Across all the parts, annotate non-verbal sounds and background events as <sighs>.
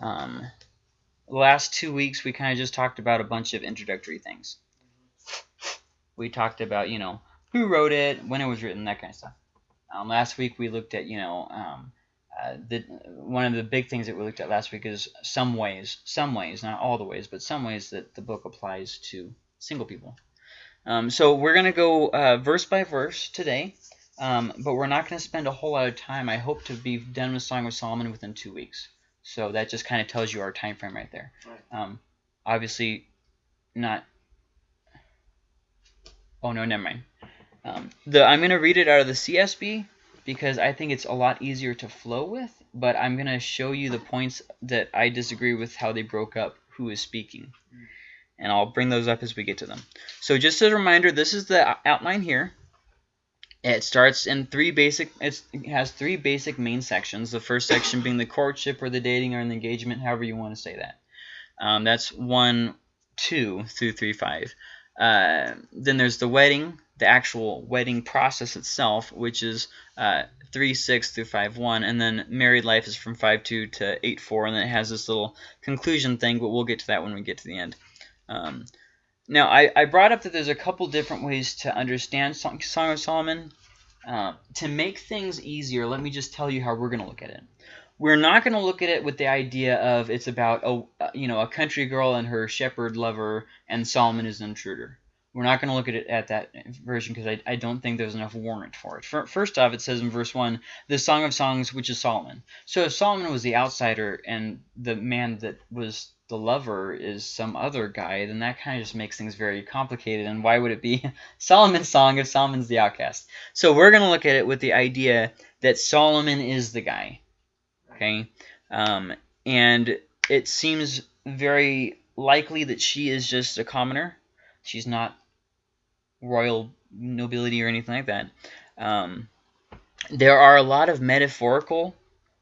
Um, last two weeks, we kind of just talked about a bunch of introductory things. We talked about, you know, who wrote it, when it was written, that kind of stuff. Um, last week, we looked at, you know, um, uh, the, one of the big things that we looked at last week is some ways, some ways, not all the ways, but some ways that the book applies to single people. Um, so we're going to go uh, verse by verse today, um, but we're not going to spend a whole lot of time. I hope to be done with Song of Solomon within two weeks. So that just kind of tells you our time frame right there. Right. Um, obviously, not. Oh no, never mind. Um, the I'm going to read it out of the CSB because I think it's a lot easier to flow with. But I'm going to show you the points that I disagree with how they broke up who is speaking. And I'll bring those up as we get to them. So just as a reminder, this is the outline here. It starts in three basic. It has three basic main sections. The first section being the courtship or the dating or the engagement, however you want to say that. Um, that's one, two through three, five. Uh, then there's the wedding, the actual wedding process itself, which is uh, three, six through five, one, and then married life is from five, two to eight, four, and then it has this little conclusion thing, but we'll get to that when we get to the end. Um, now, I, I brought up that there's a couple different ways to understand Song, of Solomon. Uh, to make things easier, let me just tell you how we're going to look at it. We're not going to look at it with the idea of it's about a you know a country girl and her shepherd lover, and Solomon is an intruder. We're not going to look at it at that version because I, I don't think there's enough warrant for it. First off, it says in verse 1, the Song of Songs, which is Solomon. So if Solomon was the outsider and the man that was the lover is some other guy, then that kind of just makes things very complicated. And why would it be <laughs> Solomon's song if Solomon's the outcast? So we're going to look at it with the idea that Solomon is the guy. Okay? Um, and it seems very likely that she is just a commoner. She's not royal nobility or anything like that. Um, there are a lot of metaphorical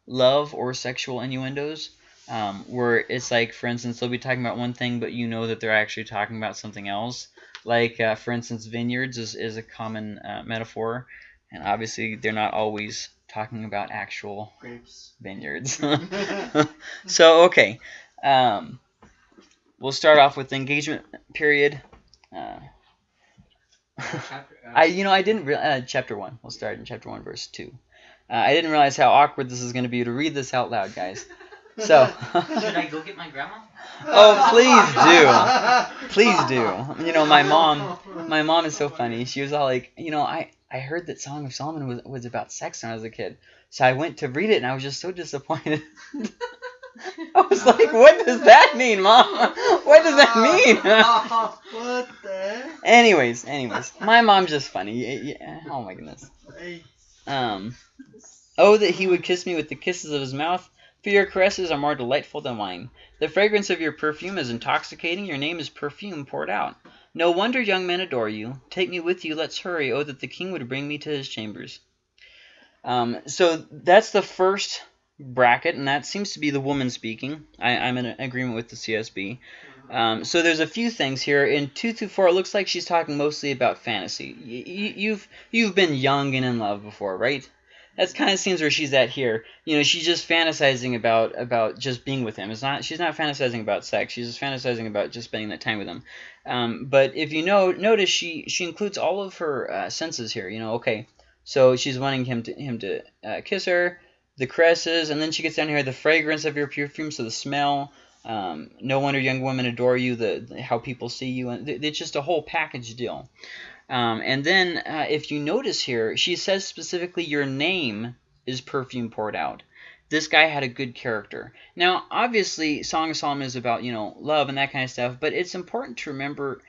love or sexual innuendos um, where it's like, for instance, they'll be talking about one thing, but you know that they're actually talking about something else. Like, uh, for instance, vineyards is, is a common uh, metaphor, and obviously they're not always talking about actual Grapes. vineyards. <laughs> <laughs> so, okay. Um, we'll start off with the engagement period. Uh, Chapter, uh, <laughs> I, you know, I didn't. Uh, chapter one. We'll start in chapter one, verse two. Uh, I didn't realize how awkward this is going to be to read this out loud, guys. So, <laughs> Should I go get my grandma? <laughs> oh, please do, please do. You know, my mom, my mom is so funny. She was all like, you know, I, I heard that Song of Solomon was was about sex when I was a kid, so I went to read it and I was just so disappointed. <laughs> I was like, what does that mean, mom? What does that mean? what the? anyways, anyways, my mom's just funny. Y- y- Oh my goodness. Um, oh, that he would kiss me with the kisses of his mouth. For your caresses are more delightful than wine. The fragrance of your perfume is intoxicating. Your name is perfume poured out. No wonder young men adore you. Take me with you. Let's hurry. Oh, that the king would bring me to his chambers. Um, so that's the first bracket, and that seems to be the woman speaking. I, I'm in agreement with the CSB. Um, so there's a few things here. In two through four, it looks like she's talking mostly about fantasy. Y- you've you've been young and in love before, right? That's kind of seems where she's at here. You know, she's just fantasizing about about just being with him. It's not she's not fantasizing about sex. She's just fantasizing about just spending that time with him. Um, but if you know notice, she she includes all of her uh, senses here. You know, okay, so she's wanting him to him to uh, kiss her, the caresses, and then she gets down here the fragrance of your perfume, so the smell. Um, no wonder young women adore you. The, the how people see you, and it's just a whole package deal. Um, and then uh, if you notice here, she says specifically your name is perfume poured out. This guy had a good character. Now, obviously, Song of Solomon is about you know love and that kind of stuff, but it's important to remember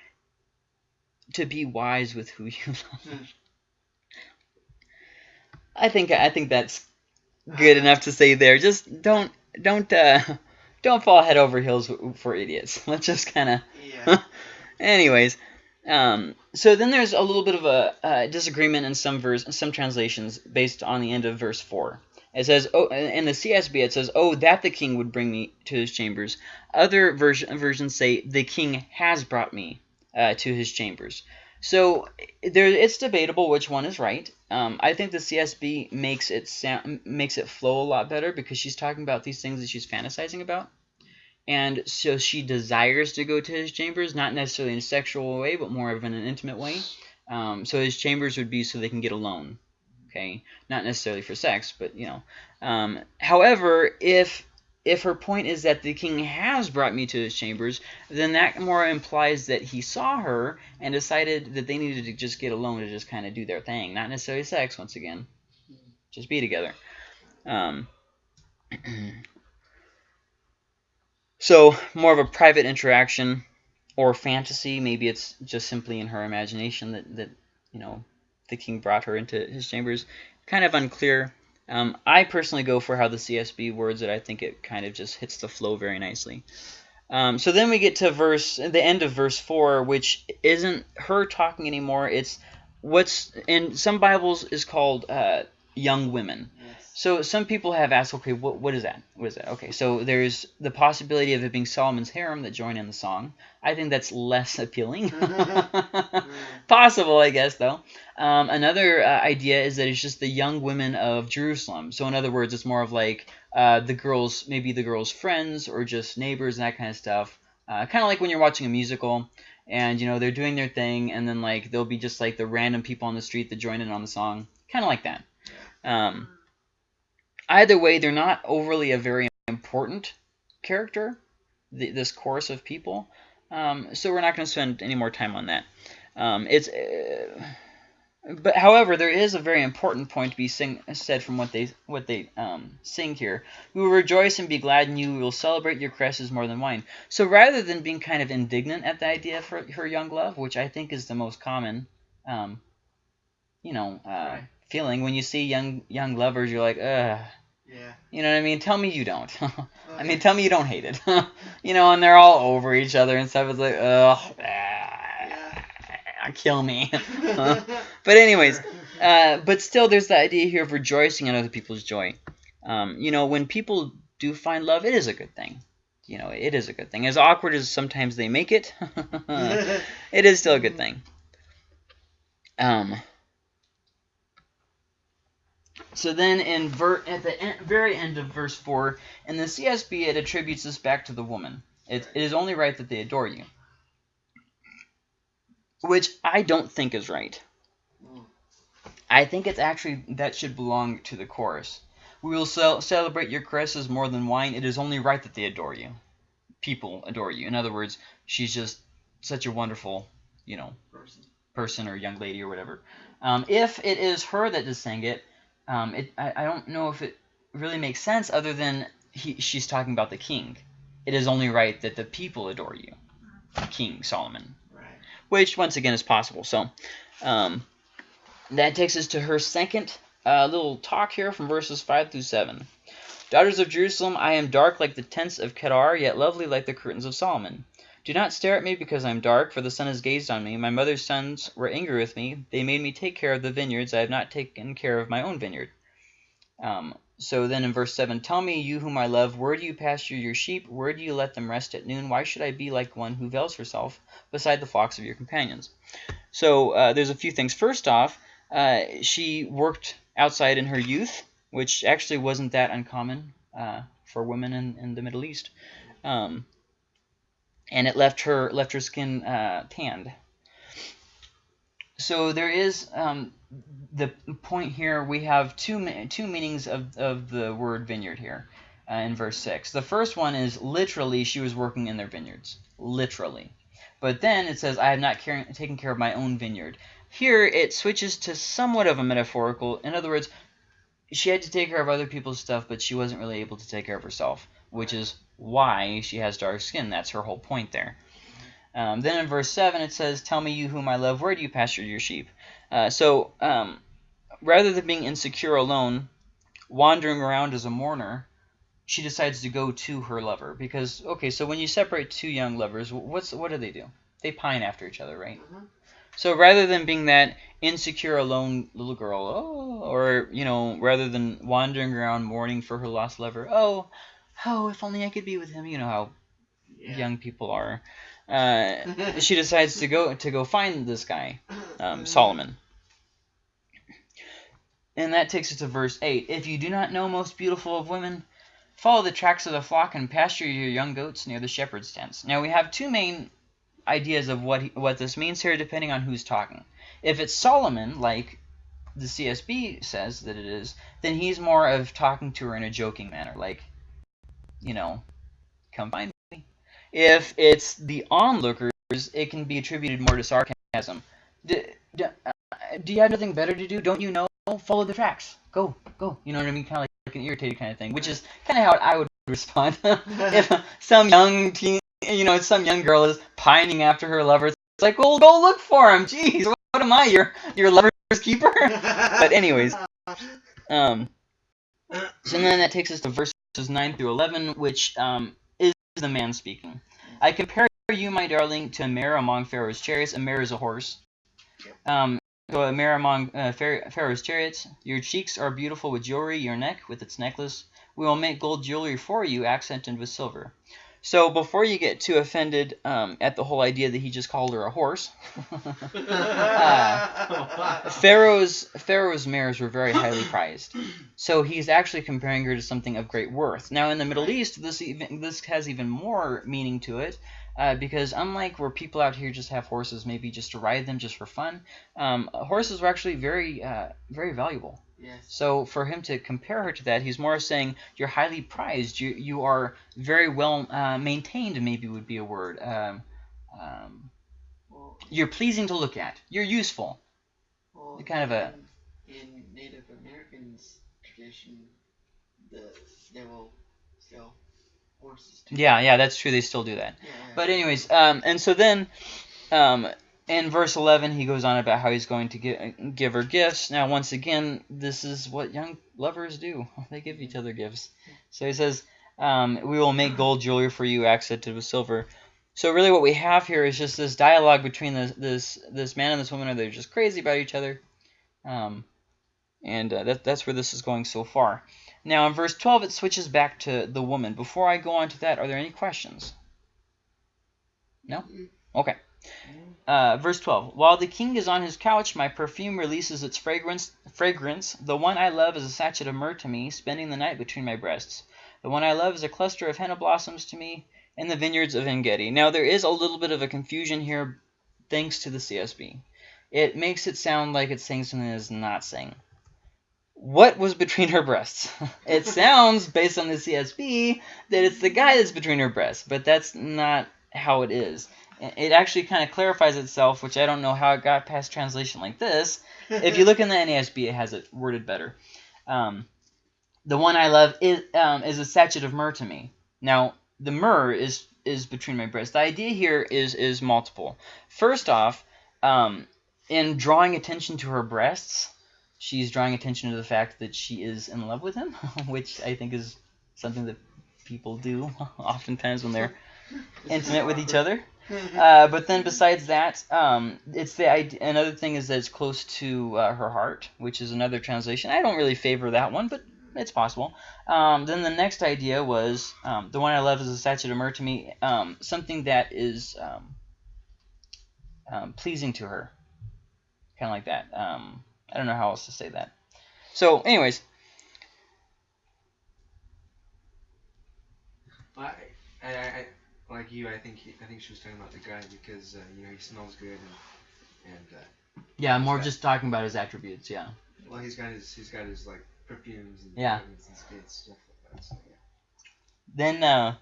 to be wise with who <laughs> you love. I think I think that's good <sighs> enough to say there. Just don't don't uh, don't fall head over heels for idiots. <laughs> Let's just kind of. Yeah. <laughs> Anyways, um, so then there's a little bit of a uh, disagreement in some verse, some translations based on the end of verse four. It says, "Oh," in the CSB it says, "Oh, that the king would bring me to his chambers." Other version, versions say, "The king has brought me uh, to his chambers." So there, it's debatable which one is right. Um, I think the CSB makes it sound makes it flow a lot better because she's talking about these things that she's fantasizing about, and so she desires to go to his chambers, not necessarily in a sexual way, but more of in an intimate way. Um, so his chambers would be so they can get alone, okay, not necessarily for sex, but you know. Um, however, if if her point is that the king has brought me to his chambers, then that more implies that he saw her and decided that they needed to just get alone to just kind of do their thing, not necessarily sex. Once again, just be together. Um, <clears throat> so more of a private interaction or fantasy. Maybe it's just simply in her imagination that that you know the king brought her into his chambers. Kind of unclear. Um, I personally go for how the CSB words it. I think it kind of just hits the flow very nicely. Um, so then we get to verse the end of verse four, which isn't her talking anymore. It's what's in some Bibles is called uh, young women. Yes. So some people have asked, okay, what what is that? What is that? Okay, so there's the possibility of it being Solomon's harem that join in the song. I think that's less <laughs> appealing. <laughs> Possible, I guess, though. Um, another uh, idea is that it's just the young women of Jerusalem. So in other words, it's more of like uh, the girls, maybe the girls' friends or just neighbors and that kind of stuff. Uh, kind of like when you're watching a musical and you know they're doing their thing, and then like there'll be just like the random people on the street that join in on the song, kind of like that. Um, either way, they're not overly a very important character. th this chorus of people, um, so we're not going to spend any more time on that. Um, it's, uh, but however, there is a very important point to be sing, said from what they what they um, sing here. We will rejoice and be glad in you. We will celebrate your caresses more than wine. So rather than being kind of indignant at the idea of her, her young love, which I think is the most common, um, you know, uh, Right. feeling when you see young young lovers, you're like, ugh. Yeah. You know what I mean? Tell me you don't. <laughs> I mean, tell me you don't hate it. <laughs> you know, and they're all over each other and stuff. It's like, ugh, ah, <laughs> kill me. but anyways, uh, but still, there's the idea here of rejoicing in other people's joy. Um, you know, when people do find love, it is a good thing. You know, it is a good thing. As awkward as sometimes they make it, it is still a good thing. Um. So then, in ver- at the en- very end of verse four, in the CSB, it attributes this back to the woman. It, it is only right that they adore you, which I don't think is right. I think it's actually that should belong to the chorus. We will cel- celebrate your caresses more than wine. It is only right that they adore you. People adore you. In other words, she's just such a wonderful, you know, Person. person or young lady or whatever. Um, if it is her that just sang it, um, it I, I don't know if it really makes sense other than he, she's talking about the king. It is only right that the people adore you, King Solomon, Right. which once again is possible. So um, that takes us to her second uh, little talk here from verses 5 through 7. Daughters of Jerusalem, I am dark like the tents of Kedar, yet lovely like the curtains of Solomon. Do not stare at me because I am dark, for the sun has gazed on me. My mother's sons were angry with me. They made me take care of the vineyards. I have not taken care of my own vineyard. Um, so then in verse 7, Tell me, you whom I love, where do you pasture your sheep? Where do you let them rest at noon? Why should I be like one who veils herself beside the flocks of your companions? So uh, there's a few things. First off, uh, she worked outside in her youth, which actually wasn't that uncommon uh, for women in, in the Middle East. Um, and it left her left her skin uh, tanned. So there is um, the point here. We have two two meanings of, of the word vineyard here uh, in verse six. The first one is literally she was working in their vineyards, literally. But then it says, "I have not taken care of my own vineyard." Here it switches to somewhat of a metaphorical. In other words, she had to take care of other people's stuff, but she wasn't really able to take care of herself, which is why she has dark skin. That's her whole point there. Um, then in verse 7 it says, Tell me, you whom I love, where do you pasture your sheep? Uh, so um, rather than being insecure alone, wandering around as a mourner, she decides to go to her lover. Because, okay, so when you separate two young lovers, what's what do they do? They pine after each other, right? Mhm. So rather than being that insecure, alone little girl, oh, or you know, rather than wandering around mourning for her lost lover, oh, oh, if only I could be with him. You know how Yeah. young people are. Uh, she decides to go to go find this guy, um, <laughs> Solomon. And that takes us to verse 8. If you do not know, most beautiful of women, follow the tracks of the flock and pasture your young goats near the shepherd's tents. Now, we have two main ideas of what he, what this means here, depending on who's talking. If it's Solomon, like the CSB says that it is, then he's more of talking to her in a joking manner, like, you know, come find me. If it's the onlookers, it can be attributed more to sarcasm. Do, uh, do you have nothing better to do? Don't you know? Follow the tracks. Go, go. You know what I mean? Kind of like, like an irritated kind of thing, which is kind of how I would <laughs> respond <laughs> if some young teen, you know, some young girl is pining after her lover. It's like, well, go look for him. Jeez, what, what am I, your your lover's keeper? <laughs> but anyways, um, so then that takes us to verse 9 through 11, which um, is the man speaking. I compare you, my darling, to a mare among Pharaoh's chariots. A mare is a horse. Um, so a mare among uh, Pharaoh's chariots. Your cheeks are beautiful with jewelry, your neck with its necklace. We will make gold jewelry for you, accented with silver. So before you get too offended um, at the whole idea that he just called her a horse, <laughs> Pharaoh's Pharaoh's mares were very highly prized. So he's actually comparing her to something of great worth. Now in the Middle East, this even this has even more meaning to it, uh, because unlike where people out here just have horses, maybe just to ride them just for fun, um, horses were actually very uh, very valuable. Yes. So for him to compare her to that, he's more saying you're highly prized. You you are very well uh, maintained. Maybe would be a word. Um, um, Well, you're pleasing to look at. You're useful. well, kind of a- in, Native Americans tradition, the they will sell horses. Too. Yeah, yeah, that's true. They still do that. Yeah. But anyways, um, and so then, um, in verse 11, he goes on about how he's going to give, give her gifts. Now, once again, this is what young lovers do. <laughs> They give each other gifts. So he says, um, we will make gold jewelry for you, accented with silver. So really what we have here is just this dialogue between this this, this man and this woman. Are they just crazy about each other? Um, and uh, that, that's where this is going so far. Now, in verse 12, it switches back to the woman. Before I go on to that, are there any questions? No? Okay. Uh, verse 12. While the king is on his couch, my perfume releases its fragrance. Fragrance. The one I love is a sachet of myrrh to me, spending the night between my breasts. The one I love is a cluster of henna blossoms to me in the vineyards of Engedi. Now, there is a little bit of a confusion here, thanks to the CSB. It makes it sound like it's saying something it's not saying. What was between her breasts? <laughs> it sounds, based on the CSB, that it's the guy that's between her breasts, but that's not how it is. It actually kind of clarifies itself, which I don't know how it got past translation like this. <laughs> If you look in the NASB, it has it worded better. Um, the one I love is um, is a sachet of myrrh to me. Now, the myrrh is is between my breasts. The idea here is is multiple. First off, um, in drawing attention to her breasts, she's drawing attention to the fact that she is in love with him, <laughs> which I think is something that people do <laughs> oftentimes when they're intimate with each other. Uh, but then besides that, um, it's the idea, another thing is that it's close to uh, her heart, which is another translation. I don't really favor that one, but it's possible. Um, then the next idea was um, the one I love is a statue of myrrh to me, um, something that is um, um, pleasing to her, kind of like that. Um, I don't know how else to say that. So, anyways, I, I, I, like you, I think he, I think she was talking about the guy because uh, you know he smells good and and uh, yeah, more Okay. just talking about his attributes. Yeah. well he's got his he's got his like perfumes and Yeah. and stuff like that. So, yeah. Then uh,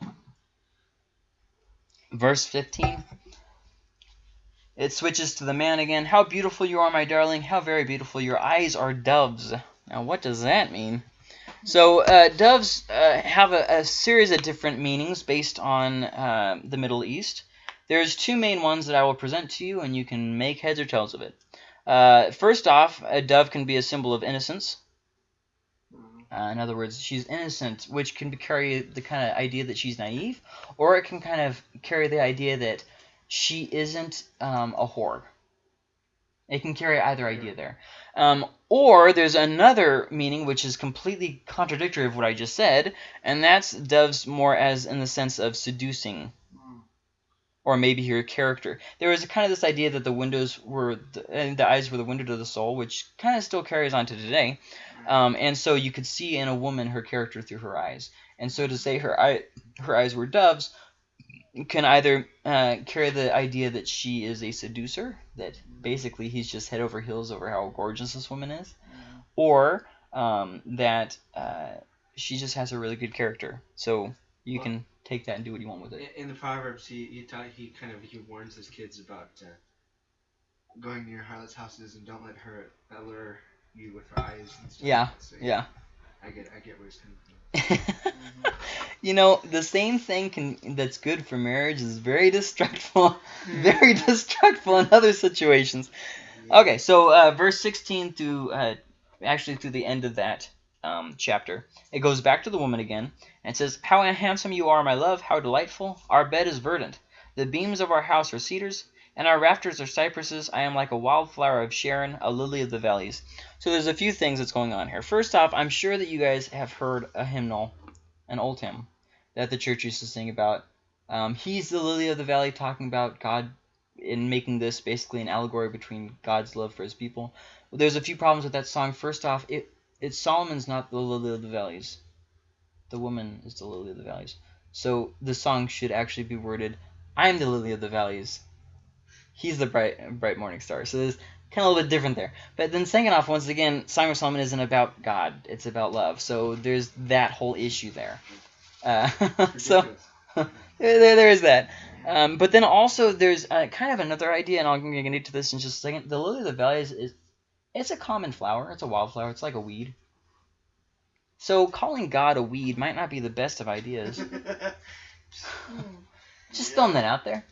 verse 15. It switches to the man again. How beautiful you are, my darling. How very beautiful. Your eyes are doves. Now, what does that mean? So, uh, doves uh, have a, a series of different meanings based on uh, the Middle East. There's two main ones that I will present to you, and you can make heads or tails of it. Uh, first off, a dove can be a symbol of innocence. Uh, in other words, she's innocent, which can carry the kind of idea that she's naive, or it can kind of carry the idea that she isn't um, a whore. It can carry either idea there. Um, or there's another meaning which is completely contradictory of what I just said, and that's doves more as in the sense of seducing or maybe her character. There was kind of this idea that the windows were the, and the eyes were the window to the soul, which kind of still carries on to today. Um, and so you could see in a woman her character through her eyes. And so to say her eye, her eyes were doves can either uh, carry the idea that she is a seducer, that basically he's just head over heels over how gorgeous this woman is, or um, that uh, she just has a really good character. So you Well- can take that and do what you want with it. In, the Proverbs, he he, taught, he kind of he warns his kids about uh, going near harlots' houses and don't let her allure you with her eyes and stuff. Yeah. So, Yeah. I get I get where he's coming from. <laughs> you know, the same thing can that's good for marriage is very <laughs> destructive, very destructive in other situations. Okay, so uh, verse 16 through uh, actually through the end of that um, chapter, it goes back to the woman again and says, "How handsome you are, my love! How delightful! Our bed is verdant. The beams of our house are cedars, and our rafters are cypresses. I am like a wildflower of Sharon, a lily of the valleys." So there's a few things that's going on here. First off, I'm sure that you guys have heard a hymnal, an old hymn that the church used to sing about. Um, He's the lily of the valley, talking about God in making this basically an allegory between God's love for His people. There's a few problems with that song. First off, it it's Solomon's not the lily of the valleys. The woman is the lily of the valleys. So the song should actually be worded, "I am the lily of the valleys." He's the bright bright morning star. So there's kind of a little bit different there. But then second off, once again, Song of Solomon isn't about God; it's about love. So there's that whole issue there. Uh, <laughs> so <laughs> there, there, is that. Um, but then also there's uh, kind of another idea, and I'm going to get to this in just a second. The lily of the valley is, is it's a common flower. It's a wildflower. It's like a weed. So calling God a weed might not be the best of ideas. <laughs> Just throwing that out there.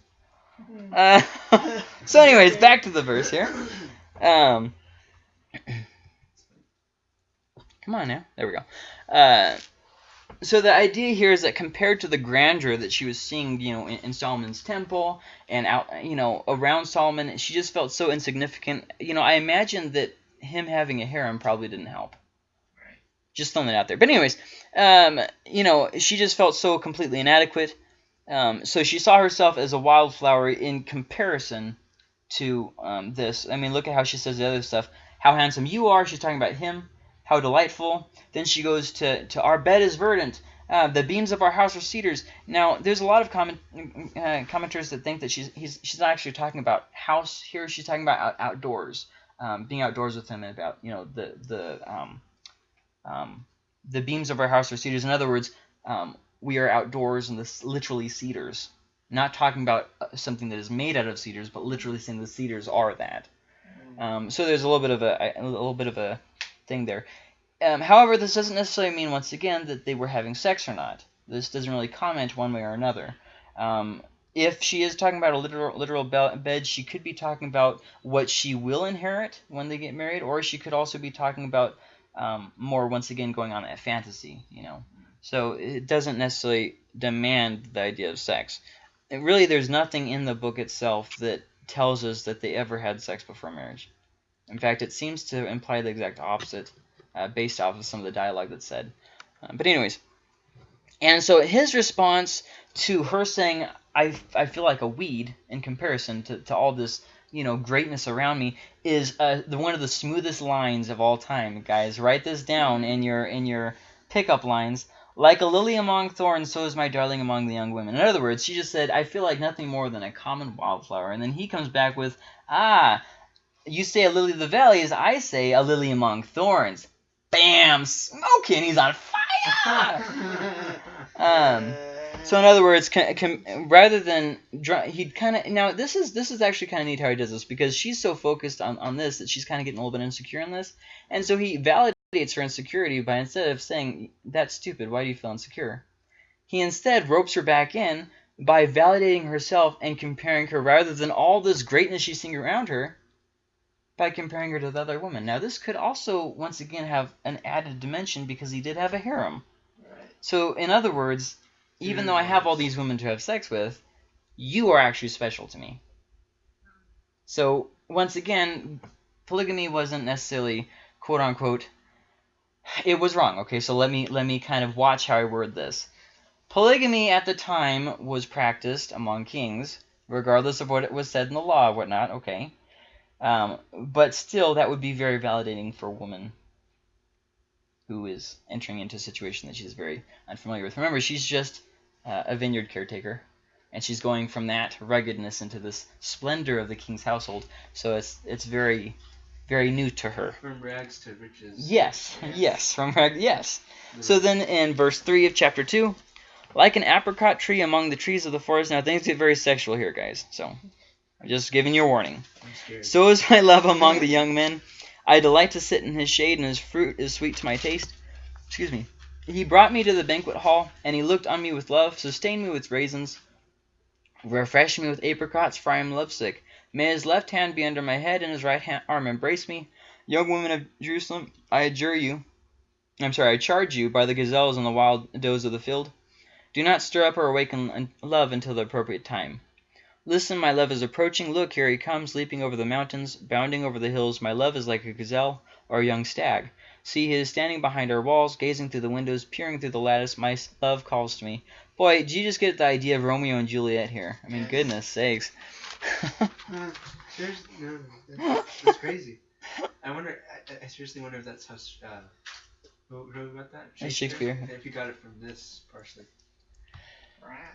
Uh, <laughs> so, anyways, back to the verse here. Um, come on now. There we go. Uh, so the idea here is that compared to the grandeur that she was seeing, you know, in, in Solomon's temple and out, you know, around Solomon, she just felt so insignificant. You know, I imagine that him having a harem probably didn't help. Just throwing that out there. But anyways, um, you know, she just felt so completely inadequate. Um, so she saw herself as a wildflower in comparison to um, this. I mean, look at how she says the other stuff. How handsome you are. She's talking about him. How delightful. Then she goes to, to our bed is verdant. Uh, the beams of our house are cedars. Now, there's a lot of comment, uh, commenters that think that she's he's, she's not actually talking about house here. She's talking about out, outdoors, um, being outdoors with him, and about you know the the um, um, the beams of our house are cedars. In other words, um, we are outdoors and this literally cedars. Not talking about uh, something that is made out of cedars, but literally saying the cedars are that. Um, so there's a little bit of a, a little bit of a thing there. Um, however, this doesn't necessarily mean once again that they were having sex or not. This doesn't really comment one way or another. Um, if she is talking about a literal literal bed, she could be talking about what she will inherit when they get married, or she could also be talking about um, more once again going on that fantasy, you know. So it doesn't necessarily demand the idea of sex. And really, there's nothing in the book itself that tells us that they ever had sex before marriage. In fact, it seems to imply the exact opposite, uh, based off of some of the dialogue that's said. Uh, but anyways, and so his response to her saying, I, I feel like a weed in comparison to, to all this, you know, greatness around me is uh, the one of the smoothest lines of all time, guys. Write this down in your in your pickup lines. Like a lily among thorns, so is my darling among the young women. In other words, she just said, I feel like nothing more than a common wildflower. And then he comes back with, Ah, you say a lily of the valleys, I say a lily among thorns. Bam! Smoking, he's on fire! <laughs> Um, So in other words, can, can, rather than he'd kind of now this is this is actually kind of neat how he does this because she's so focused on, on this that she's kind of getting a little bit insecure in this, and so he validates her insecurity by instead of saying that's stupid, why do you feel insecure, he instead ropes her back in by validating herself and comparing her rather than all this greatness she's seeing around her by comparing her to the other woman. Now this could also once again have an added dimension because he did have a harem. Right. So in other words, even though I have all these women to have sex with, you are actually special to me. So once again, polygamy wasn't necessarily quote unquote it was wrong. Okay, so let me let me kind of watch how I word this. Polygamy at the time was practiced among kings regardless of what it was said in the law or whatnot. Okay, um, but still, that would be very validating for a woman who is entering into a situation that she's very unfamiliar with. Remember, she's just uh, a vineyard caretaker, and she's going from that ruggedness into this splendor of the king's household. So it's it's very very new to her. From rags to riches. Yes, Yes. yes, from rags, Yes. So then in verse 3 of chapter 2, like an apricot tree among the trees of the forest. Now things get very sexual here, guys. So I'm just giving you a warning. So is my <laughs> love among the young men. I delight to sit in his shade, and his fruit is sweet to my taste. Excuse me. He brought me to the banquet hall, and he looked on me with love, sustained me with raisins, refreshed me with apricots, for I am lovesick. May his left hand be under my head, and his right hand, arm embrace me. Young women of Jerusalem, I adjure you, I'm sorry, I charge you by the gazelles and the wild does of the field. Do not stir up or awaken love until the appropriate time. Listen, my love is approaching. Look, here he comes, leaping over the mountains, bounding over the hills. My love is like a gazelle or a young stag. See, he is standing behind our walls, gazing through the windows, peering through the lattice. My love calls to me. Boy, did you just get the idea of Romeo and Juliet here? I mean, goodness sakes. Uh, <laughs> seriously, no, that's, that's <laughs> crazy. I wonder. I, I seriously wonder if that's how. Uh, who wrote that? That's Shakespeare. If you got it from this partially.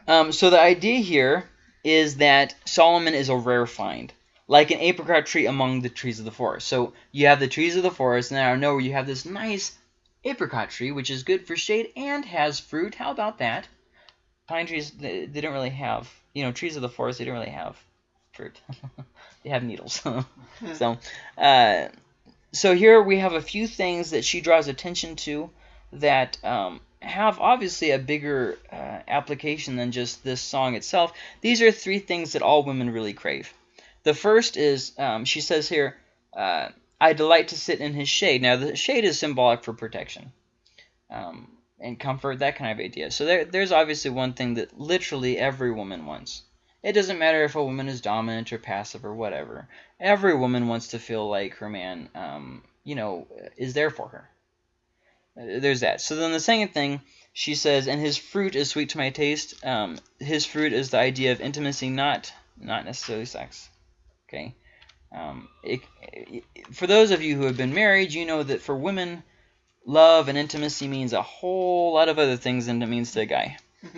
Um, so the idea here is that Solomon is a rare find, like an apricot tree among the trees of the forest. So you have the trees of the forest, and out know where you have this nice apricot tree, which is good for shade and has fruit. How about that? Pine trees, they, they don't really have, you know, trees of the forest, they don't really have fruit. <laughs> they have needles. <laughs> so, uh, so here we have a few things that she draws attention to that um, have obviously a bigger uh, application than just this song itself. These are three things that all women really crave. The first is um, she says here, uh, "I delight to sit in his shade." Now, the shade is symbolic for protection um, and comfort, that kind of idea. So there, there's obviously one thing that literally every woman wants. It doesn't matter if a woman is dominant or passive or whatever. Every woman wants to feel like her man, um, you know, is there for her. Uh, There's that. So then the second thing she says, and his fruit is sweet to my taste. Um, his fruit is the idea of intimacy, not not necessarily sex. Okay. Um, it, it- for those of you who have been married, you know that for women, love and intimacy means a whole lot of other things than it means to a guy. <laughs>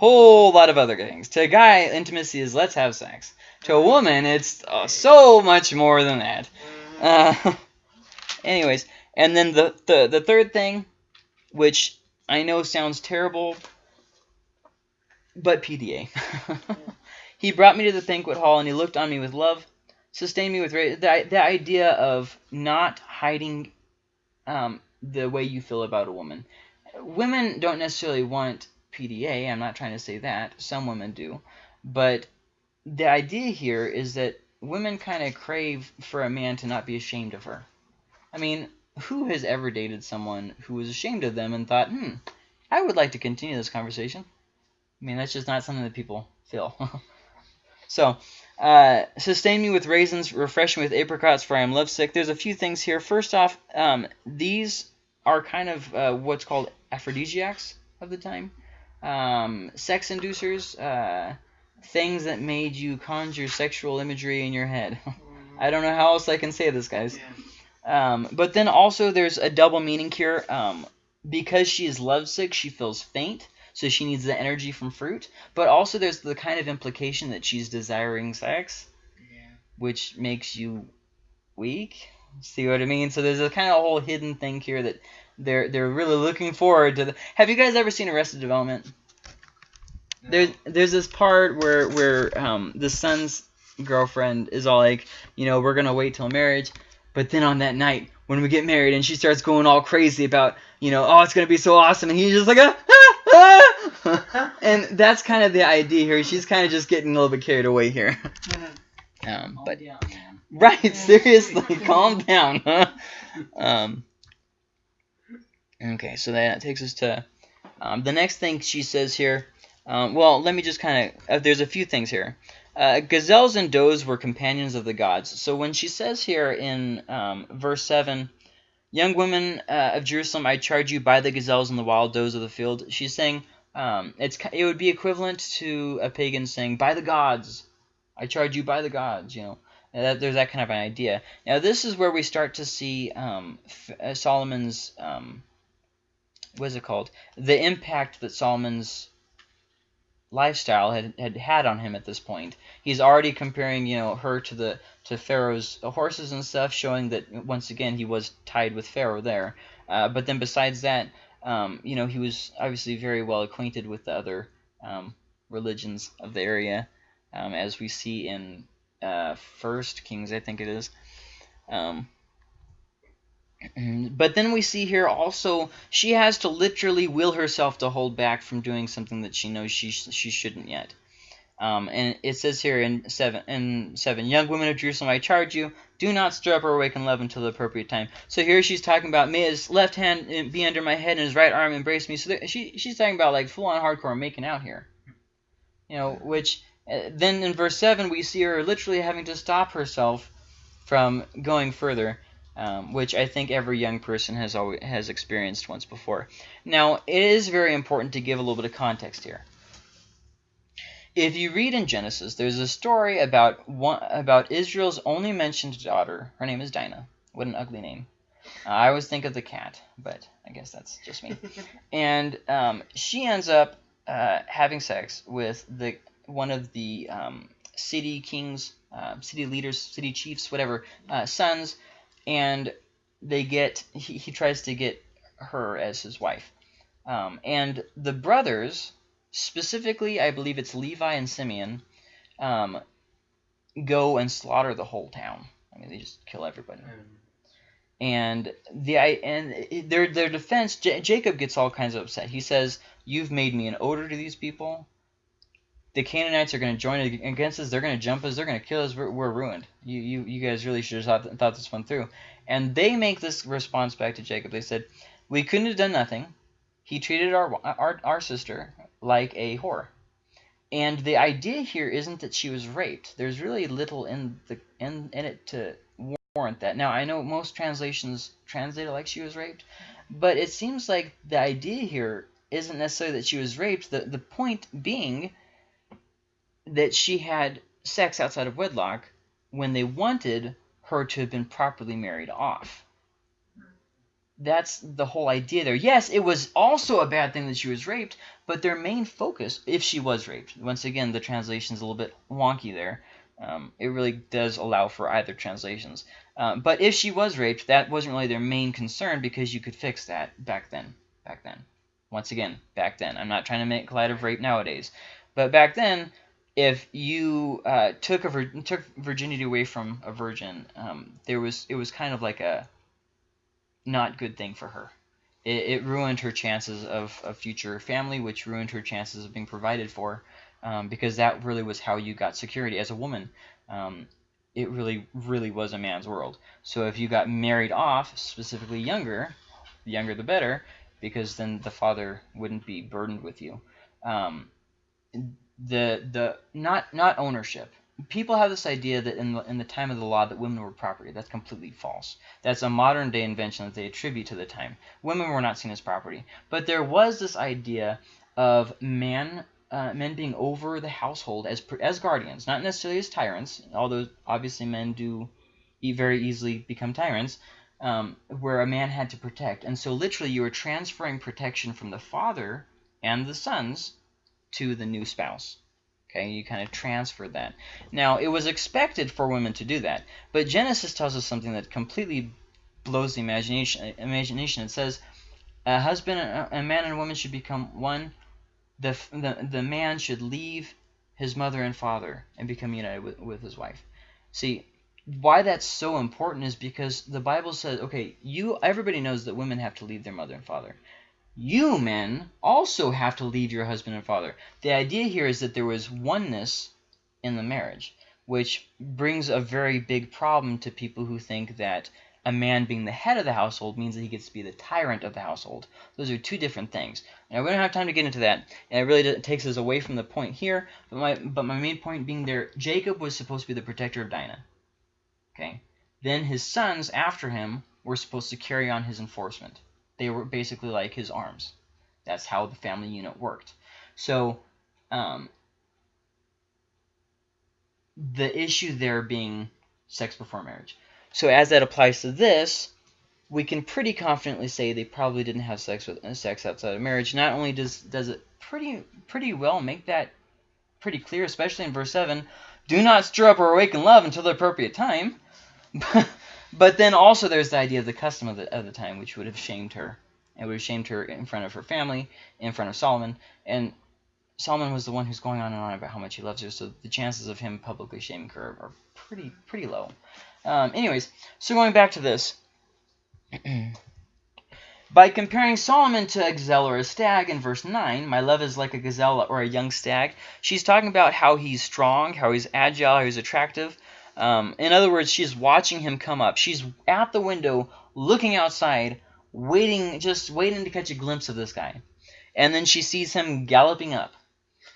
Whole lot of other things. To a guy, intimacy is let's have sex. To a woman, it's uh, so much more than that. Uh, <laughs> anyways, and then the, the the third thing, which I know sounds terrible, but PDA. <laughs> he brought me to the banquet hall and he looked on me with love, sustained me with the the idea of not hiding um, the way you feel about a woman. Women don't necessarily want PDA. I'm not trying to say that. Some women do, but the idea here is that women kind of crave for a man to not be ashamed of her. I mean, who has ever dated someone who was ashamed of them and thought, hmm, I would like to continue this conversation? I mean, that's just not something that people feel. <laughs> so, uh, sustain me with raisins, refresh me with apricots, for I am lovesick. There's a few things here. First off, um, these are kind of uh, what's called aphrodisiacs of the time. Um, sex inducers, uh, things that made you conjure sexual imagery in your head. <laughs> I don't know how else I can say this, guys. Yeah. Um, but then also there's a double meaning here. Um, because she is lovesick, she feels faint, so she needs the energy from fruit. But also there's the kind of implication that she's desiring sex, Yeah. which makes you weak. See what I mean? So there's a kind of a whole hidden thing here that they're they're really looking forward to. The, have you guys ever seen Arrested Development? No. There's there's this part where where um the son's girlfriend is all like, you know, we're gonna wait till marriage, but then on that night when we get married and she starts going all crazy about, you know, oh it's gonna be so awesome, and he's just like, ah, ah, ah. and that's kind of the idea here. She's kind of just getting a little bit carried away here. Um, Calm but man. Right, seriously, <laughs> calm down. Huh? Um. Okay, so that takes us to um, the next thing she says here. Um, well, let me just kind of. Uh, there's a few things here. Uh, gazelles and does were companions of the gods. So when she says here in um, verse 7, Young women uh, of Jerusalem, I charge you by the gazelles and the wild does of the field, she's saying um, it's it would be equivalent to a pagan saying, by the gods, I charge you by the gods, you know. That, there's that kind of an idea. Now this is where we start to see um, uh, Solomon's um, what is it called? The impact that Solomon's lifestyle had, had had on him at this point. He's already comparing, you know, her to the to Pharaoh's horses and stuff, showing that once again he was tied with Pharaoh there. Uh, but then besides that, um, you know, he was obviously very well acquainted with the other um, religions of the area, um, as we see in uh, First Kings, I think it is. Um, <clears throat> but then we see here also she has to literally will herself to hold back from doing something that she knows she she shouldn't yet. Um, and it says here in seven in seven, young women of Jerusalem, I charge you, do not stir up or awaken love until the appropriate time. So here she's talking about may his left hand be under my head and his right arm embrace me. So she she's talking about like full on hardcore making out here. You know, which then in verse seven we see her literally having to stop herself from going further um, which I think every young person has always has experienced once before. Now, it is very important to give a little bit of context here. If you read in Genesis, there's a story about one, about Israel's only mentioned daughter. Her name is Dinah. What an ugly name. Uh, I always think of the cat, but I guess that's just me. <laughs> and um, she ends up uh, having sex with the one of the um, city kings, uh, city leaders, city chiefs, whatever, uh, sons and they get he, he tries to get her as his wife. Um, and the brothers, specifically, I believe it's Levi and Simeon, um, go and slaughter the whole town. I mean, they just kill everybody. And the and their their defense, J Jacob gets all kinds of upset. He says, "You've made me an odor to these people the Canaanites are going to join against us. They're going to jump us. They're going to kill us. We're, we're, ruined. You, you, you guys really should have thought, thought this one through. And they make this response back to Jacob. They said, we couldn't have done nothing. He treated our, our, our sister like a whore. And the idea here isn't that she was raped. There's really little in the in, in it to warrant that. Now, I know most translations translate it like she was raped, but it seems like the idea here isn't necessarily that she was raped. The, the point being that she had sex outside of wedlock when they wanted her to have been properly married off. That's the whole idea there. Yes, it was also a bad thing that she was raped, but their main focus, if she was raped, once again, the translation is a little bit wonky there. Um, it really does allow for either translations. Um, but if she was raped, that wasn't really their main concern because you could fix that back then. Back then. Once again, back then. I'm not trying to make light of rape nowadays. But back then, if you uh, took a took virginity away from a virgin, um, there was it was kind of like a not good thing for her. It, it ruined her chances of a future family, which ruined her chances of being provided for, um, because that really was how you got security as a woman. Um, it really, really was a man's world. So if you got married off, specifically younger, the younger the better, because then the father wouldn't be burdened with you. The the not not ownership. People have this idea that in the in the time of the law that women were property. That's completely false. That's a modern day invention that they attribute to the time. Women were not seen as property, but there was this idea of man uh, men being over the household as as guardians, not necessarily as tyrants. Although obviously men do very easily become tyrants. Um, where a man had to protect. And so literally you were transferring protection from the father and the sons to the new spouse. Okay, you kind of transfer that. Now, it was expected for women to do that, but Genesis tells us something that completely blows the imagination. Imagination. It says, a husband, a man and a woman should become one. The, the, the man should leave his mother and father and become united with, with his wife. See, why that's so important is because the Bible says, okay, you everybody knows that women have to leave their mother and father you men also have to leave your husband and father. The idea here is that there was oneness in the marriage, which brings a very big problem to people who think that a man being the head of the household means that he gets to be the tyrant of the household. Those are two different things. Now, we don't have time to get into that, and it really takes us away from the point here, but my, but my main point being there, Jacob was supposed to be the protector of Dinah. Okay? Then his sons after him were supposed to carry on his enforcement. They were basically like his arms. That's how the family unit worked. So um, the issue there being sex before marriage. So as that applies to this, we can pretty confidently say they probably didn't have sex with uh, sex outside of marriage. Not only does does it pretty pretty well make that pretty clear, especially in verse seven, do not stir up or awaken love until the appropriate time. <laughs> but then also there's the idea of the custom of the, of the time, which would have shamed her. It would have shamed her in front of her family, in front of Solomon, and Solomon was the one who's going on and on about how much he loves her, so the chances of him publicly shaming her are pretty pretty low. Um, anyways, so going back to this. <clears throat> By comparing Solomon to a gazelle or a stag in verse 9, my love is like a gazelle or a young stag, she's talking about how he's strong, how he's agile, how he's attractive. Um, in other words, she's watching him come up. She's at the window looking outside, waiting, just waiting to catch a glimpse of this guy. And then she sees him galloping up.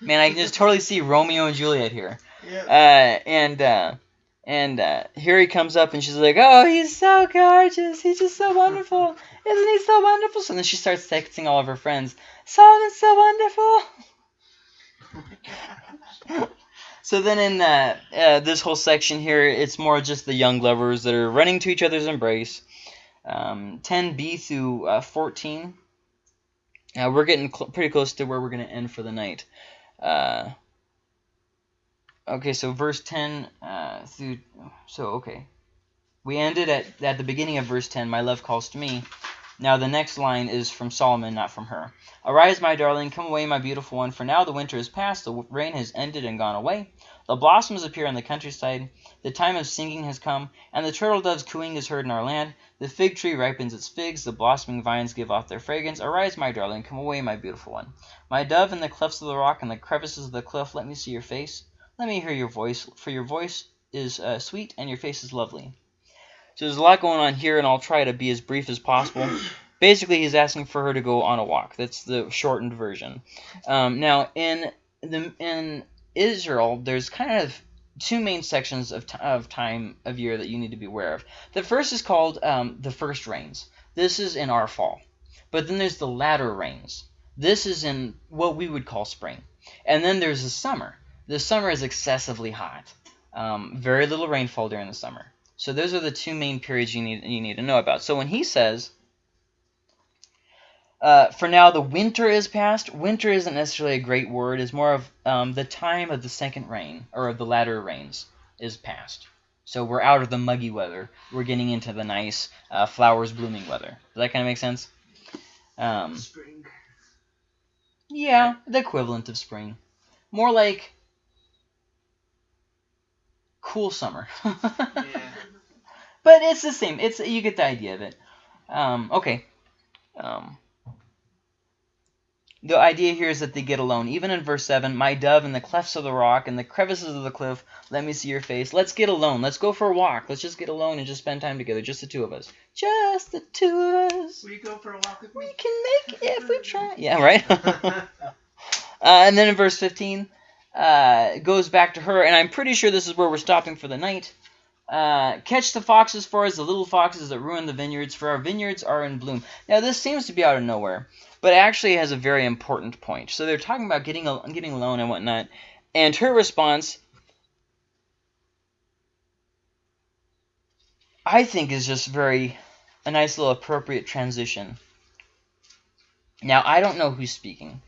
Man, I can just <laughs> totally see Romeo and Juliet here. Yeah. Uh, and uh, and uh, here he comes up, and she's like, "Oh, he's so gorgeous. He's just so wonderful. Isn't he so wonderful?" So then she starts texting all of her friends, "Solomon's so wonderful." <laughs> so then in uh, uh, this whole section here, it's more just the young lovers that are running to each other's embrace. Um, 10b through uh, 14. Uh, we're getting cl- pretty close to where we're going to end for the night. Uh, okay, so verse 10 uh, through. So, okay. We ended at, at the beginning of verse 10, My love calls to me. Now the next line is from Solomon, not from her. Arise, my darling, come away, my beautiful one, for now the winter is past, the rain has ended and gone away. The blossoms appear on the countryside, the time of singing has come, and the turtle dove's cooing is heard in our land. The fig tree ripens its figs, the blossoming vines give off their fragrance. Arise, my darling, come away, my beautiful one. My dove, in the clefts of the rock and the crevices of the cliff, let me see your face. Let me hear your voice, for your voice is uh, sweet and your face is lovely. So there's a lot going on here, and I'll try to be as brief as possible. <clears throat> Basically, he's asking for her to go on a walk. That's the shortened version. Um, now, in the in Israel, there's kind of two main sections of, of time of year that you need to be aware of. The first is called um, the first rains. This is in our fall. But then there's the latter rains. This is in what we would call spring. And then there's the summer. The summer is excessively hot. Um, very little rainfall during the summer. So those are the two main periods you need you need to know about. So when he says, uh, "For now the winter is past," winter isn't necessarily a great word. It's more of um, the time of the second rain or of the latter rains is past. So we're out of the muggy weather. We're getting into the nice uh, flowers blooming weather. Does that kind of make sense? Um, Spring. yeah, the equivalent of spring. More like cool summer. <laughs> Yeah. But it's the same. It's you get the idea of it. Um, okay. Um, the idea here is that they get alone. Even in verse 7, my dove in the clefts of the rock and the crevices of the cliff, let me see your face. Let's get alone. Let's go for a walk. Let's just get alone and just spend time together. Just the two of us. Just the two of us. Will you go for a walk with We can make it if we try. Yeah, right? <laughs> uh, and then in verse 15, uh, goes back to her, and I'm pretty sure this is where we're stopping for the night. Uh, catch the foxes for us, the little foxes that ruin the vineyards, for our vineyards are in bloom. Now, this seems to be out of nowhere, but it actually has a very important point. So they're talking about getting al- getting alone and whatnot, and her response, I think, is just very a nice little appropriate transition. Now, I don't know who's speaking.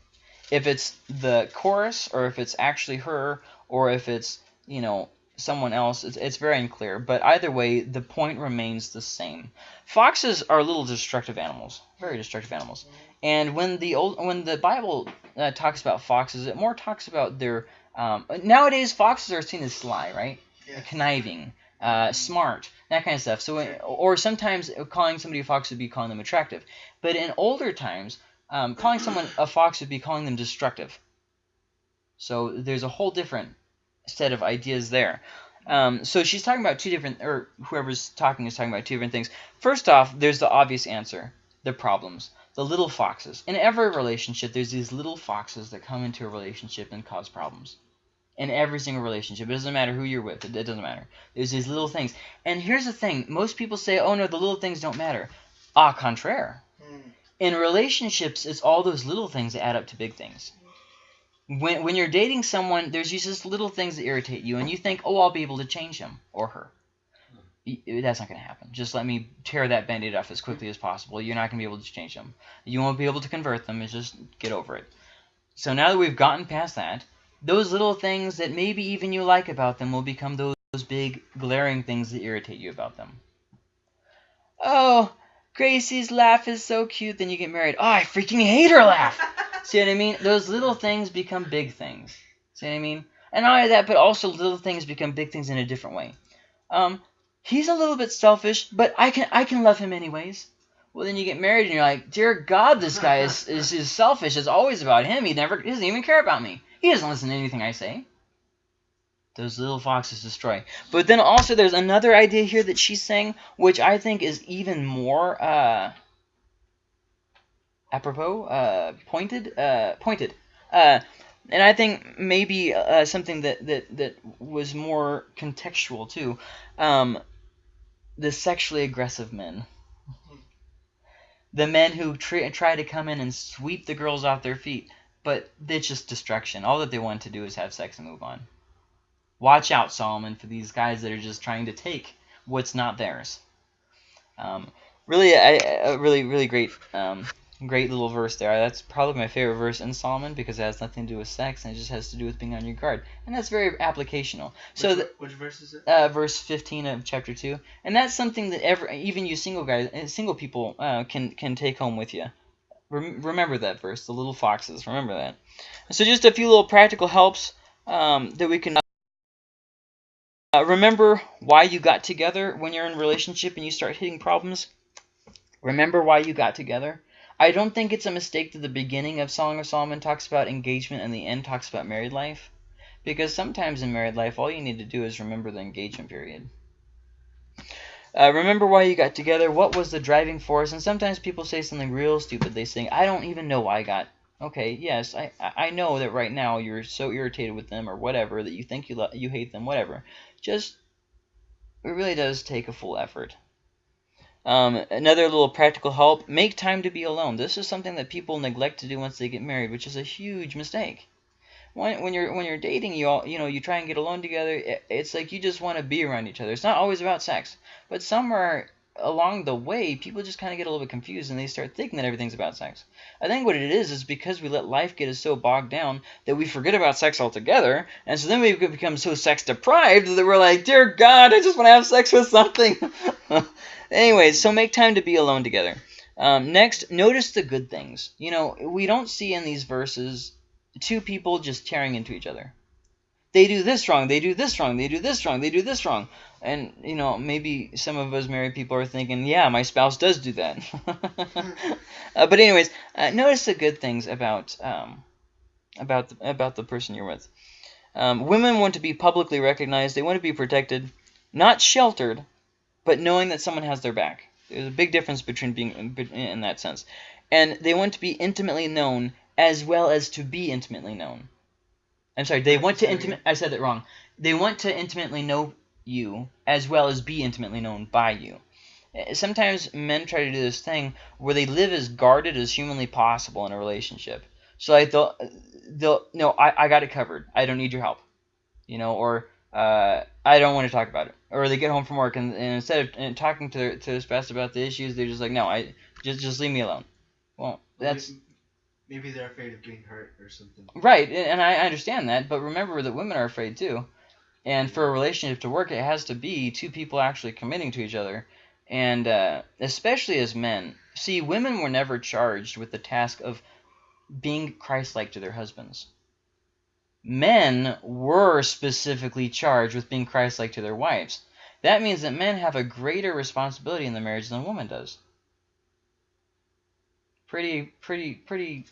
If it's the chorus, or if it's actually her, or if it's, you know, someone else, it's, it's very unclear. But either way, the point remains the same. Foxes are little destructive animals, very destructive animals. And when the old, when the Bible uh, talks about foxes, it more talks about their. Um, nowadays, foxes are seen as sly, right? Yeah. Conniving, uh, smart, that kind of stuff. So, or sometimes calling somebody a fox would be calling them attractive. But in older times, um, calling someone a fox would be calling them destructive. So there's a whole different set of ideas there. Um, so she's talking about two different, or whoever's talking is talking about two different things. First off, there's the obvious answer, the problems, the little foxes. In every relationship, there's these little foxes that come into a relationship and cause problems. In every single relationship, it doesn't matter who you're with. It, it doesn't matter. There's these little things. And here's the thing: most people say, "Oh no, the little things don't matter." Ah, contraire. Hmm. In relationships, it's all those little things that add up to big things. when when you're dating someone, there's just little things that irritate you, and you think, oh, I'll be able to change him or her. That's not going to happen. Just let me tear that band-aid off as quickly as possible. You're not going to be able to change them. You won't be able to convert them. It's just get over it. So now that we've gotten past that, those little things that maybe even you like about them will become those, those big glaring things that irritate you about them. Oh, Gracie's laugh is so cute. Then you get married. Oh, I freaking hate her laugh. <laughs> See what I mean? Those little things become big things. See what I mean? And not only that, but also little things become big things in a different way. Um, he's a little bit selfish, but I can I can love him anyways. Well, then you get married and you're like, dear God, this guy is, is, is selfish. It's always about him. He never he doesn't even care about me. He doesn't listen to anything I say. Those little foxes destroy. But then also there's another idea here that she's saying, which I think is even more uh, apropos, uh, pointed, uh, pointed. Uh, and I think maybe uh, something that, that, that was more contextual too. Um, the sexually aggressive men. The men who try, try to come in and sweep the girls off their feet, but it's just destruction. All that they want to do is have sex and move on. Watch out, Solomon, for these guys that are just trying to take what's not theirs. Um, really, a, a really, really great, um, great little verse there. That's probably my favorite verse in Solomon because it has nothing to do with sex and it just has to do with being on your guard, and that's very applicational. So, which, which verse is it? uh, verse 15 of chapter 2 and that's something that ever even you single guys uh, single people uh, can can take home with you remember that verse the little foxes remember that so just a few little practical helps um, that we can uh, remember why you got together when you're in relationship and you start hitting problems remember why you got together i don't think it's a mistake that the beginning of song of solomon talks about engagement and the end talks about married life because sometimes in married life, all you need to do is remember the engagement period. Uh, remember why you got together, what was the driving force, and sometimes people say something real stupid. They say, I don't even know why I got... Okay, yes, I, I know that right now you're so irritated with them or whatever that you think you, you hate them, whatever. Just, it really does take a full effort. Um, another little practical help, make time to be alone. This is something that people neglect to do once they get married, which is a huge mistake when, when you're when you're dating, you all you know you try and get alone together. It, it's like you just want to be around each other. It's not always about sex, but somewhere along the way, people just kind of get a little bit confused and they start thinking that everything's about sex. I think what it is is because we let life get us so bogged down that we forget about sex altogether, and so then we become so sex deprived that we're like, dear God, I just want to have sex with something. <laughs> Anyways, so make time to be alone together. Um, next, notice the good things. You know, we don't see in these verses two people just tearing into each other. They do this wrong, they do this wrong, they do this wrong, they do this wrong. And, you know, maybe some of us married people are thinking, yeah, my spouse does do that. <laughs> uh, but anyways, uh, notice the good things about um, about the, about the person you're with. Um, women want to be publicly recognized. They want to be protected, not sheltered, but knowing that someone has their back. There's a big difference between being in that sense. And they want to be intimately known as well as to be intimately known. I'm sorry, they want to intimate. I said it wrong. They want to intimately know you as well as be intimately known by you. Eh, sometimes men try to do this thing where they live as guarded as humanly possible in a relationship. So like they'll, eh, they'll no, I, I got it covered. I don't need your help, you know, or uh, I don't want to talk about it. Or they get home from work and, and instead of eh, talking to their, to their spouse about the issues, they're just like, no, I just just leave me alone. Well, that's maybe they're afraid of getting hurt or something. Right, and I understand that, but remember that women are afraid too. And for a relationship to work, it has to be two people actually committing to each other. And uh, especially as men. See, women were never charged with the task of being Christ-like to their husbands. Men were specifically charged with being Christ-like to their wives. That means that men have a greater responsibility in the marriage than a woman does. Pretty, pretty, pretty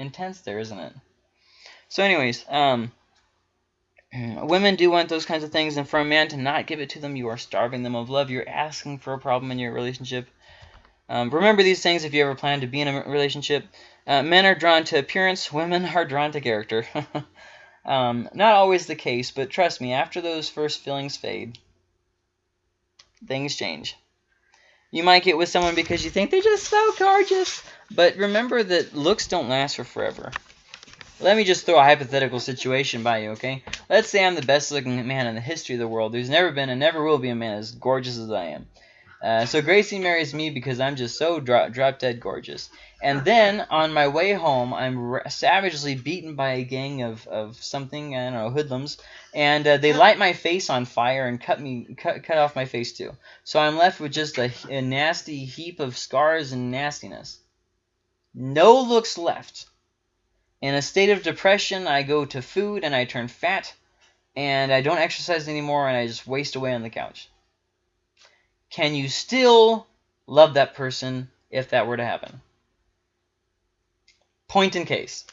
intense there, isn't it? So anyways, um, <clears throat> women do want those kinds of things, and for a man to not give it to them, you are starving them of love. You're asking for a problem in your relationship. Um, remember these things if you ever plan to be in a relationship. Uh, men are drawn to appearance. Women are drawn to character. <laughs> um, not always the case, but trust me, after those first feelings fade, things change. You might get with someone because you think they're just so gorgeous. But remember that looks don't last for forever. let me just throw a hypothetical situation by you, okay? Let's say I'm the best looking man in the history of the world. There's never been and never will be a man as gorgeous as I am. Uh, so Gracie marries me because I'm just so dro- drop dead gorgeous. And then on my way home, I'm r- savagely beaten by a gang of, of something I don't know hoodlums, and uh, they light my face on fire and cut me cut cut off my face too. So I'm left with just a, a nasty heap of scars and nastiness. No looks left. In a state of depression, I go to food and I turn fat, and I don't exercise anymore and I just waste away on the couch. Can you still love that person if that were to happen? Point in case.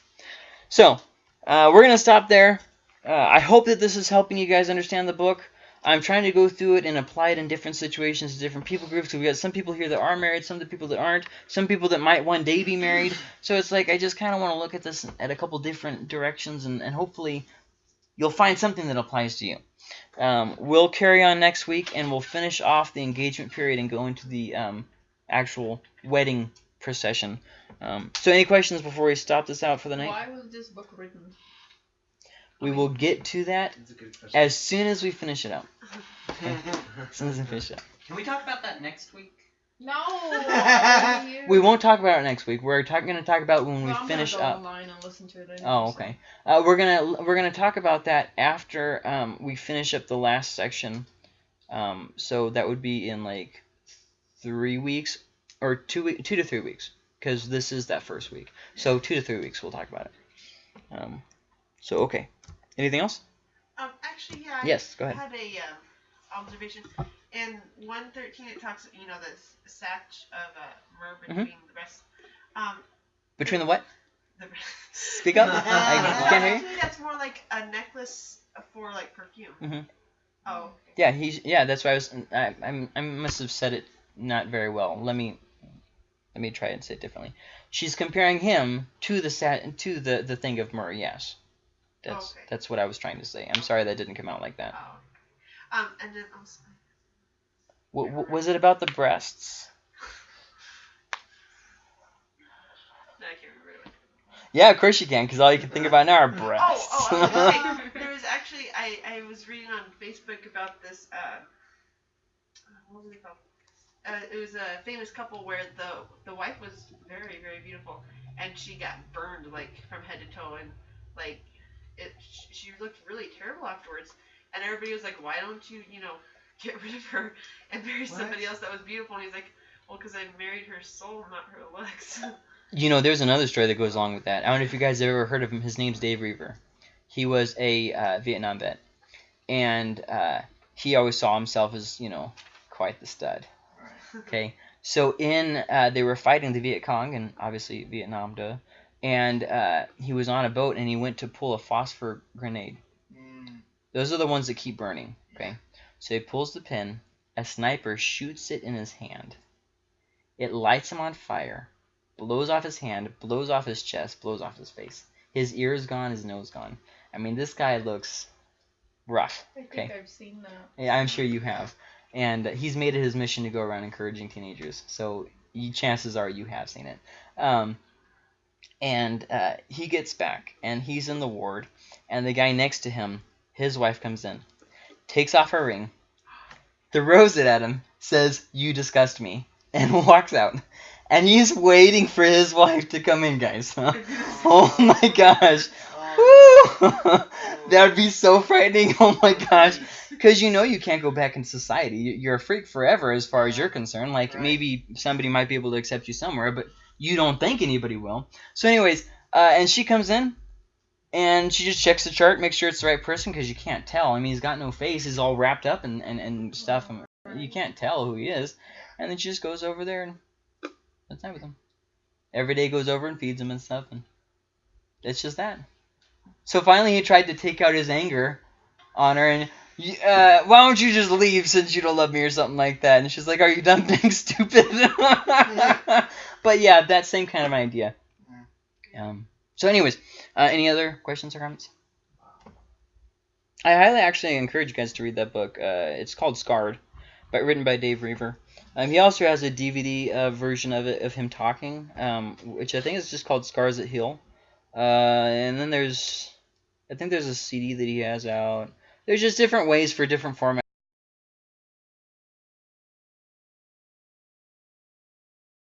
So, uh, we're going to stop there. Uh, I hope that this is helping you guys understand the book. I'm trying to go through it and apply it in different situations, different people groups. So we got some people here that are married, some of the people that aren't, some people that might one day be married. So it's like I just kind of want to look at this at a couple different directions, and, and hopefully you'll find something that applies to you. Um, we'll carry on next week, and we'll finish off the engagement period and go into the um, actual wedding procession. Um, so any questions before we stop this out for the night? Why was this book written? We will get to that That's a good question. as soon as we finish it out. <laughs> As soon as we finish it out. Can we talk about that next week? No. I wanna hear We won't talk about it next week. We're talking going to talk about when we I'm finish go up. online and listen to it anyway, Oh, so- okay. Uh, we're gonna we're gonna talk about that after um, we finish up the last section. Um, so that would be in like three weeks or two we- two to three weeks because this is that first week. So two to three weeks we'll talk about it. Um, so okay. Anything else? Um, actually, yeah. I Yes. Go ahead. had a um, observation. In 113, it talks, you know, the s- satch of uh, myrrh Mm-hmm. between the breasts. Um, Between the what? the breasts. Speak up. <laughs> I can't hear you. actually, that's more like a necklace for like perfume. Mhm. Oh. okay. Yeah, he's yeah. That's why I was. I, I I must have said it not very well. Let me let me try and say it differently. She's comparing him to the sat to the the thing of myrrh. Yes, that's Okay. that's what I was trying to say. I'm sorry that didn't come out like that. Oh. okay. Um, and then also. W- w- was it about the breasts? <laughs> No, I can't remember it. Yeah, of course you can, because all you can think about now are breasts. Oh, oh, I was gonna say, there was actually I, I was reading on Facebook about this. Uh, what was it called? Uh, it was a famous couple where the the wife was very very beautiful, and she got burned like from head to toe, and like it she looked really terrible afterwards. And everybody was like, "Why don't you, you know, <laughs> get rid of her and marry somebody else that was beautiful?" And he's like, "Well, because I married her soul, not her looks." <laughs> You know, there's another story that goes along with that. I don't know if you guys have ever heard of him. His name's Dave Roever. He was a uh, Vietnam vet, and uh, he always saw himself as you know quite the stud. Okay, so in uh, they were fighting the Viet Cong and obviously Vietnam, duh. And uh, he was on a boat and he went to pull a phosphor grenade. Mm. Those are the ones that keep burning. Okay, so he pulls the pin. A sniper shoots it in his hand. It lights him on fire, blows off his hand, blows off his chest, blows off his face. His ear is gone, his nose gone. I mean, this guy looks rough. I think Okay. I've seen that. Yeah, I'm sure you have. And he's made it his mission to go around encouraging teenagers. So you, chances are you have seen it. Um, and uh, he gets back, and he's in the ward, and the guy next to him, his wife comes in, takes off her ring, throws it at him, says, "You disgust me," <laughs> and walks out. And he's waiting for his wife to come in, guys. <laughs> oh my gosh. <laughs> That would be so frightening. Oh my gosh. Because you know you can't go back in society. You- You're a freak forever as far as you're concerned. Like Right. maybe somebody might be able to accept you somewhere, but you don't think anybody will. So, anyways, uh, and she comes in and she just checks the chart, makes sure it's the right person because you can't tell. I mean, he's got no face. He's all wrapped up and, and, and stuff. And you can't tell who he is. And then she just goes over there and spends time with him. Every day goes over and feeds him and stuff. And it's just that. So finally, he tried to take out his anger on her and. "Y- Uh, why don't you just leave since you don't love me or something like that? And she's like, "Are you done being <laughs> stupid?" <laughs> but yeah, that same kind of idea. Um, so, anyways, uh, any other questions or comments? I highly actually encourage you guys to read that book. Uh, it's called Scarred, but written by Dave Roever. Um, he also has a DVD uh, version of it of him talking, um, which I think is just called Scars that Heal. Uh, and then there's, I think there's a CD that he has out. There's just different ways for different formats.